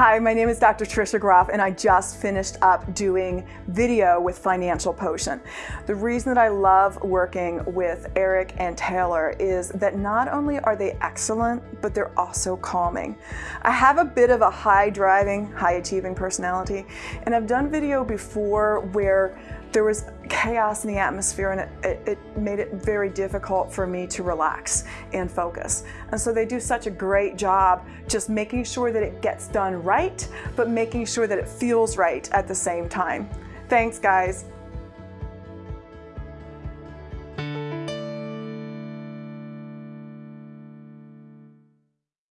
Hi, my name is Dr. Tricia Groff and I just finished up doing video with Financial Potion. The reason that I love working with Eric and Taylor is that not only are they excellent, but they're also calming. I have a bit of a high driving, high achieving personality and I've done video before where there was chaos in the atmosphere and it, it, it, made it very difficult for me to relax and focus. And so they do such a great job just making sure that it gets done right, but making sure that it feels right at the same time. Thanks guys.